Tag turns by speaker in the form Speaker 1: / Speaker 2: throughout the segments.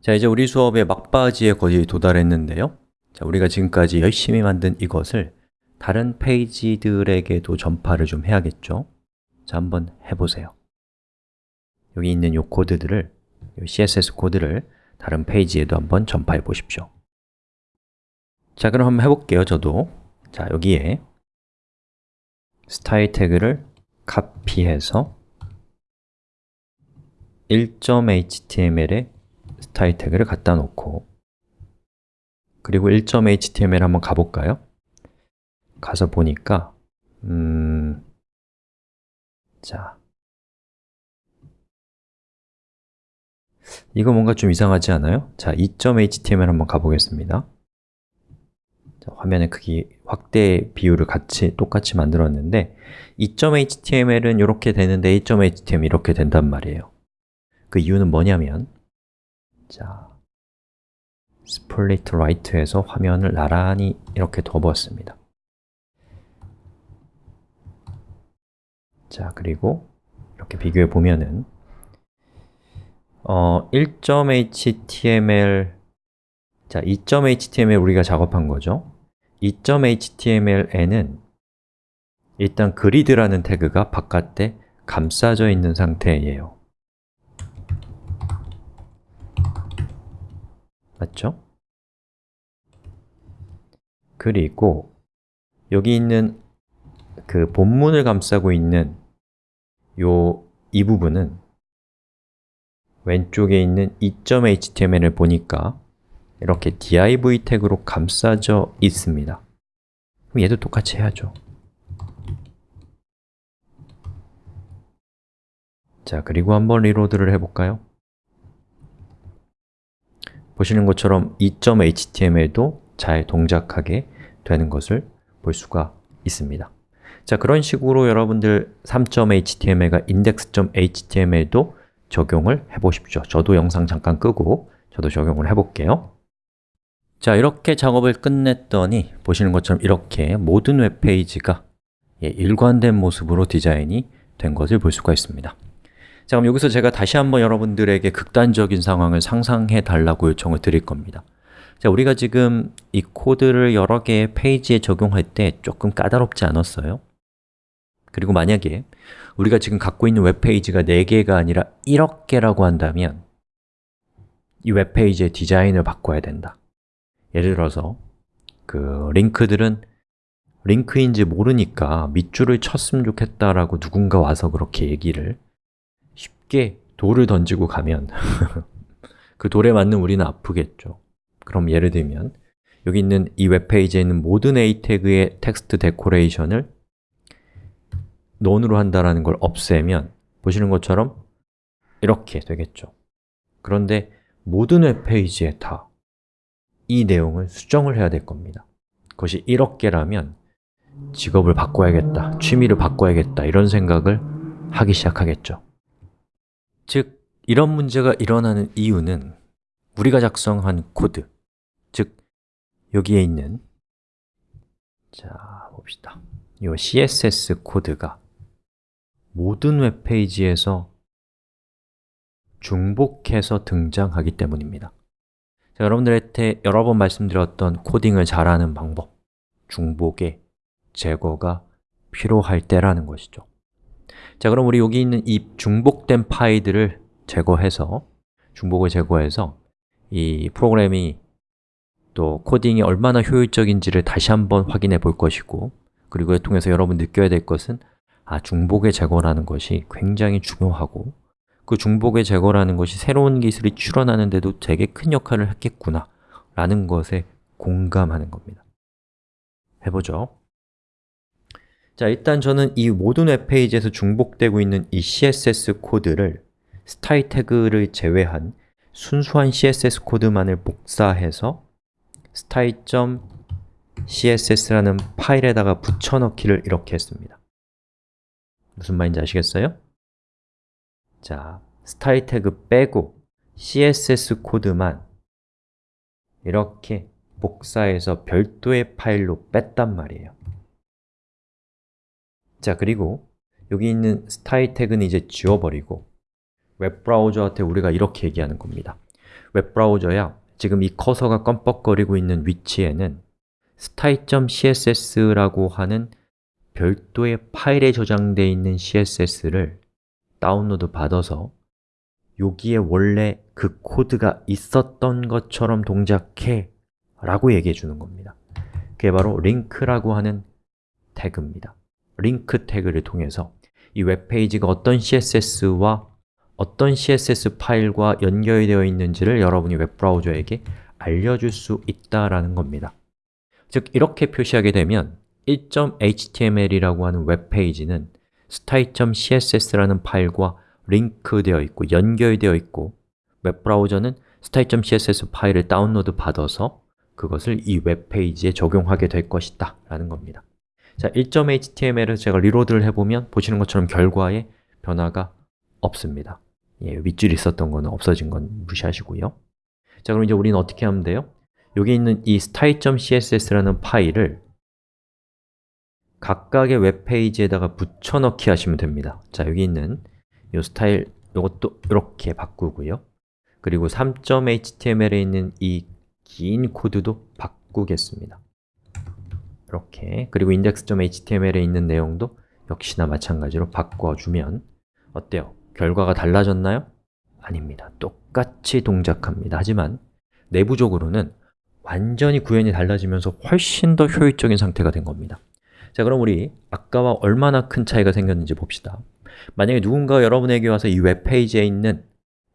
Speaker 1: 자, 이제 우리 수업의 막바지에 거의 도달했는데요. 자, 우리가 지금까지 열심히 만든 이것을 다른 페이지들에게도 전파를 좀 해야겠죠? 자, 한번 해보세요. 여기 있는 이 코드들을, 이 CSS 코드를 다른 페이지에도 한번 전파해 보십시오. 자, 그럼 한번 해볼게요, 저도. 자, 여기에 스타일 태그를 카피해서 1.html에 스타일 태그를 갖다 놓고 그리고 1.html 한번 가볼까요? 가서 보니까 음... 자 이거 뭔가 좀 이상하지 않아요? 자, 2.html 한번 가보겠습니다 자, 화면의 크기 확대 비율을 같이 똑같이 만들었는데 2.html은 이렇게 되는데 1.html 이렇게 된단 말이에요 그 이유는 뭐냐면 자, split right에서 화면을 나란히 이렇게 덮었습니다. 자, 그리고 이렇게 비교해 보면은 어, 1.html 자, 2.html 우리가 작업한 거죠. 2.html에는 일단 그리드라는 태그가 바깥에 감싸져 있는 상태예요 맞죠? 그리고 여기 있는 그 본문을 감싸고 있는 요 이 부분은 왼쪽에 있는 2.html을 보니까 이렇게 div 태그로 감싸져 있습니다 그럼 얘도 똑같이 해야죠 자, 그리고 한번 리로드를 해볼까요? 보시는 것처럼 2.html도 잘 동작하게 되는 것을 볼 수가 있습니다. 자, 그런 식으로 여러분들 3.html과 index.html도 적용을 해보십시오. 저도 영상 잠깐 끄고 저도 적용을 해볼게요. 자, 이렇게 작업을 끝냈더니 보시는 것처럼 이렇게 모든 웹페이지가 예, 일관된 모습으로 디자인이 된 것을 볼 수가 있습니다 자, 그럼 여기서 제가 다시 한번 여러분들에게 극단적인 상황을 상상해 달라고 요청을 드릴 겁니다 자, 우리가 지금 이 코드를 여러 개의 페이지에 적용할 때 조금 까다롭지 않았어요? 그리고 만약에 우리가 지금 갖고 있는 웹페이지가 4개가 아니라 1억 개라고 한다면 이 웹페이지의 디자인을 바꿔야 된다 예를 들어서 그 링크들은 링크인지 모르니까 밑줄을 쳤으면 좋겠다라고 누군가 와서 그렇게 얘기를 쉽게 돌을 던지고 가면 그 돌에 맞는 우리는 아프겠죠. 그럼 예를 들면 여기 있는 이 웹페이지에 있는 모든 a 태그의 text decoration을 none으로 한다는 걸 없애면 보시는 것처럼 이렇게 되겠죠. 그런데 모든 웹페이지에 다 이 내용을 수정을 해야 될 겁니다. 그것이 1억 개라면 직업을 바꿔야겠다, 취미를 바꿔야겠다 이런 생각을 하기 시작하겠죠 즉, 이런 문제가 일어나는 이유는 우리가 작성한 코드, 즉 여기에 있는 자, 봅시다. 이 CSS 코드가 모든 웹페이지에서 중복해서 등장하기 때문입니다. 자, 여러분들한테 여러 번 말씀드렸던 코딩을 잘하는 방법, 중복의 제거가 필요할 때라는 것이죠. 자, 그럼 우리 여기 있는 이 중복된 파일들을 제거해서 중복을 제거해서 이 프로그램이 또 코딩이 얼마나 효율적인지를 다시 한번 확인해 볼 것이고 그리고 이 통해서 여러분 느껴야 될 것은 아, 중복의 제거라는 것이 굉장히 중요하고 그 중복의 제거라는 것이 새로운 기술이 출현하는데도 되게 큰 역할을 했겠구나 라는 것에 공감하는 겁니다. 해보죠 자, 일단 저는 이 모든 웹페이지에서 중복되고 있는 이 CSS 코드를 스타일 태그를 제외한 순수한 CSS 코드만을 복사해서 style.css라는 파일에다가 붙여넣기를 이렇게 했습니다 무슨 말인지 아시겠어요? 자, 스타일 태그 빼고 CSS 코드만 이렇게 복사해서 별도의 파일로 뺐단 말이에요 자, 그리고 여기 있는 스타일 태그는 이제 지워버리고 웹브라우저한테 우리가 이렇게 얘기하는 겁니다. 웹브라우저야 지금 이 커서가 껌뻑거리고 있는 위치에는 style.css라고 하는 별도의 파일에 저장되어 있는 CSS를 다운로드 받아서 여기에 원래 그 코드가 있었던 것처럼 동작해 라고 얘기해 주는 겁니다. 그게 바로 링크라고 하는 태그입니다 링크 태그를 통해서 이 웹페이지가 어떤 CSS와 어떤 CSS 파일과 연결되어 있는지를 여러분이 웹브라우저에게 알려줄 수 있다라는 겁니다. 즉, 이렇게 표시하게 되면 1.html이라고 하는 웹페이지는 style.css라는 파일과 링크되어 있고 연결되어 있고 웹브라우저는 style.css 파일을 다운로드 받아서 그것을 이 웹페이지에 적용하게 될 것이다 라는 겁니다 자, 1.html을 제가 reload를 해보면 보시는 것처럼 결과에 변화가 없습니다. 예, 밑줄이 있었던 거는 없어진 건 무시하시고요. 자, 그럼 이제 우리는 어떻게 하면 돼요? 여기 있는 이 style.css라는 파일을 각각의 웹페이지에다가 붙여넣기 하시면 됩니다. 자, 여기 있는 이 스타일, 이것도 이렇게 바꾸고요. 그리고 3.html에 있는 이 긴 코드도 바꾸겠습니다 이렇게, 그리고 index.html에 있는 내용도 역시나 마찬가지로 바꿔주면 어때요? 결과가 달라졌나요? 아닙니다. 똑같이 동작합니다. 하지만 내부적으로는 완전히 구현이 달라지면서 훨씬 더 효율적인 상태가 된 겁니다 자, 그럼 우리 아까와 얼마나 큰 차이가 생겼는지 봅시다 만약에 누군가 여러분에게 와서 이 웹페이지에 있는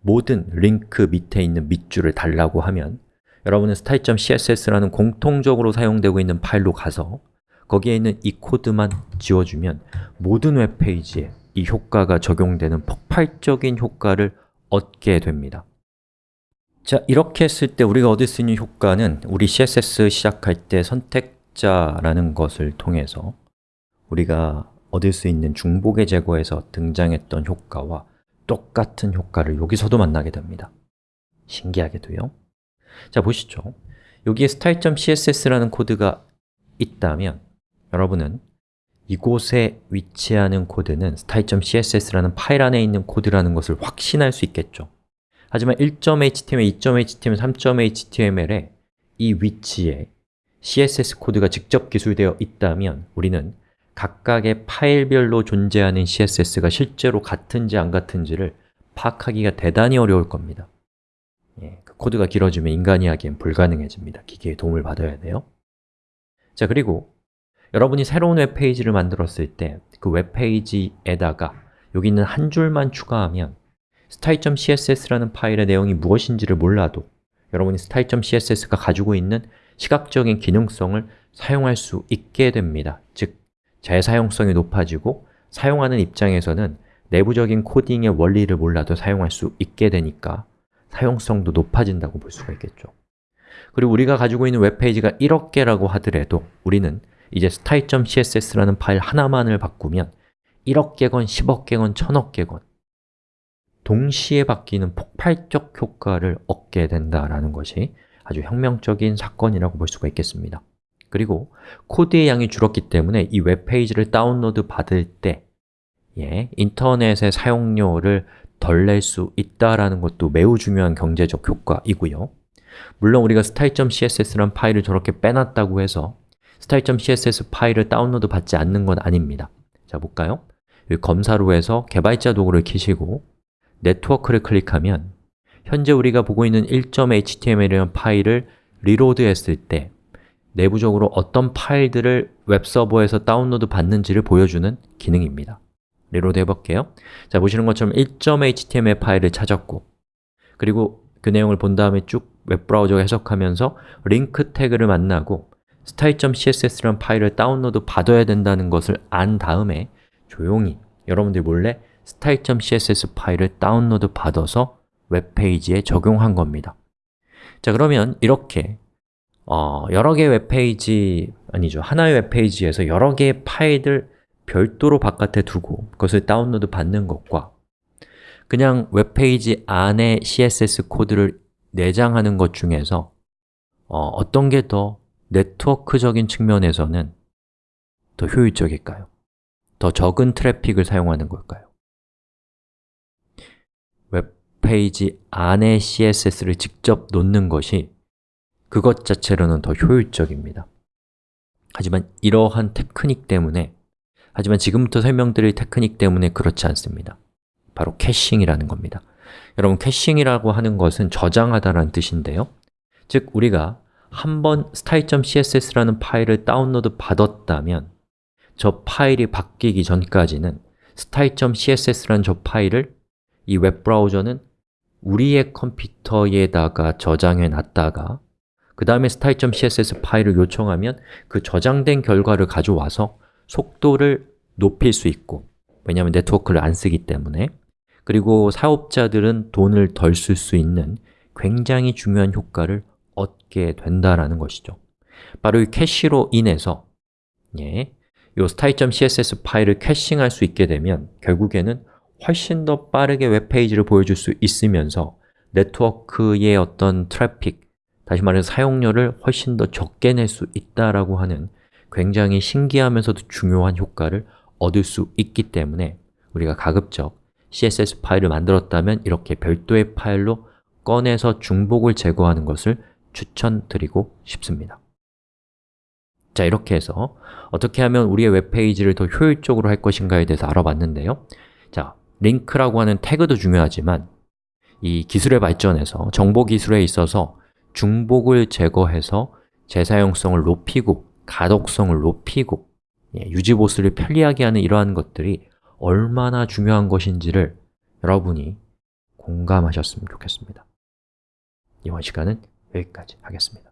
Speaker 1: 모든 링크 밑에 있는 밑줄을 달라고 하면 여러분은 style.css라는 공통적으로 사용되고 있는 파일로 가서 거기에 있는 이 코드만 지워주면 모든 웹페이지에 이 효과가 적용되는 폭발적인 효과를 얻게 됩니다. 자, 이렇게 했을 때 우리가 얻을 수 있는 효과는 우리 CSS 시작할 때 선택자라는 것을 통해서 우리가 얻을 수 있는 중복의 제거에서 등장했던 효과와 똑같은 효과를 여기서도 만나게 됩니다. 신기하게도요 자, 보시죠. 여기에 style.css라는 코드가 있다면 여러분은 이곳에 위치하는 코드는 style.css라는 파일 안에 있는 코드라는 것을 확신할 수 있겠죠. 하지만 1.html, 2.html, 3.html의 이 위치에 CSS 코드가 직접 기술되어 있다면 우리는 각각의 파일별로 존재하는 CSS가 실제로 같은지 안 같은지를 파악하기가 대단히 어려울 겁니다 예, 그 코드가 길어지면 인간이 하기엔 불가능해집니다. 기계의 도움을 받아야 돼요. 자, 그리고 여러분이 새로운 웹페이지를 만들었을 때 그 웹페이지에다가 여기 있는 한 줄만 추가하면 style.css라는 파일의 내용이 무엇인지를 몰라도 여러분이 style.css가 가지고 있는 시각적인 기능성을 사용할 수 있게 됩니다. 즉, 재사용성이 높아지고 사용하는 입장에서는 내부적인 코딩의 원리를 몰라도 사용할 수 있게 되니까 사용성도 높아진다고 볼 수가 있겠죠. 그리고 우리가 가지고 있는 웹페이지가 1억 개라고 하더라도 우리는 이제 style.css라는 파일 하나만을 바꾸면 1억 개건, 10억 개건, 1000억 개건 동시에 바뀌는 폭발적 효과를 얻게 된다라는 것이 아주 혁명적인 사건이라고 볼 수가 있겠습니다. 그리고 코드의 양이 줄었기 때문에 이 웹페이지를 다운로드 받을 때 예, 인터넷의 사용료를 덜 낼 수 있다라는 것도 매우 중요한 경제적 효과이고요. 물론 우리가 style.css라는 파일을 저렇게 빼놨다고 해서 style.css 파일을 다운로드 받지 않는 건 아닙니다. 자, 볼까요? 검사로 해서 개발자 도구를 키시고 네트워크를 클릭하면 현재 우리가 보고 있는 1.html이라는 파일을 reload 했을 때 내부적으로 어떤 파일들을 웹서버에서 다운로드 받는지를 보여주는 기능입니다 reload 해볼게요. 자, 보시는 것처럼 1.html 파일을 찾았고 그리고 그 내용을 본 다음에 쭉 웹브라우저가 해석하면서 링크 태그를 만나고 style.css라는 파일을 다운로드 받아야 된다는 것을 안 다음에 조용히 여러분들 몰래 style.css 파일을 다운로드 받아서 웹페이지에 적용한 겁니다. 자 그러면 이렇게 어, 여러 개의 웹페이지, 아니죠, 하나의 웹페이지에서 여러 개의 파일들 별도로 바깥에 두고 그것을 다운로드 받는 것과 그냥 웹페이지 안에 CSS 코드를 내장하는 것 중에서 어떤 게 더 네트워크적인 측면에서는 더 효율적일까요? 더 적은 트래픽을 사용하는 걸까요? 웹페이지 안에 CSS를 직접 놓는 것이 그것 자체로는 더 효율적입니다 하지만 이러한 테크닉 때문에 하지만 지금부터 설명드릴 테크닉 때문에 그렇지 않습니다. 바로 caching이라는 겁니다. 여러분, caching이라고 하는 것은 저장하다라는 뜻인데요. 즉, 우리가 한 번 style.css라는 파일을 다운로드 받았다면 저 파일이 바뀌기 전까지는 style.css라는 저 파일을 이 웹브라우저는 우리의 컴퓨터에다가 저장해 놨다가 그 다음에 style.css 파일을 요청하면 그 저장된 결과를 가져와서 속도를 높일 수 있고 왜냐하면 네트워크를 안 쓰기 때문에. 그리고 사업자들은 돈을 덜 쓸 수 있는 굉장히 중요한 효과를 얻게 된다라는 것이죠. 바로 이 캐시로 인해서 예, 이 style.css 파일을 caching할 수 있게 되면 결국에는 훨씬 더 빠르게 웹페이지를 보여줄 수 있으면서 네트워크의 어떤 트래픽, 다시 말해서 사용료를 훨씬 더 적게 낼 수 있다라고 하는 굉장히 신기하면서도 중요한 효과를 얻을 수 있기 때문에 우리가 가급적 CSS 파일을 만들었다면 이렇게 별도의 파일로 꺼내서 중복을 제거하는 것을 추천드리고 싶습니다. 자, 이렇게 해서 어떻게 하면 우리의 웹페이지를 더 효율적으로 할 것인가에 대해서 알아봤는데요. 자, 링크라고 하는 태그도 중요하지만 이 기술의 발전에서 정보 기술에 있어서 중복을 제거해서 재사용성을 높이고 가독성을 높이고 예, 유지 보수를 편리하게 하는 이러한 것들이 얼마나 중요한 것인지를 여러분이 공감하셨으면 좋겠습니다. 이번 시간은 여기까지 하겠습니다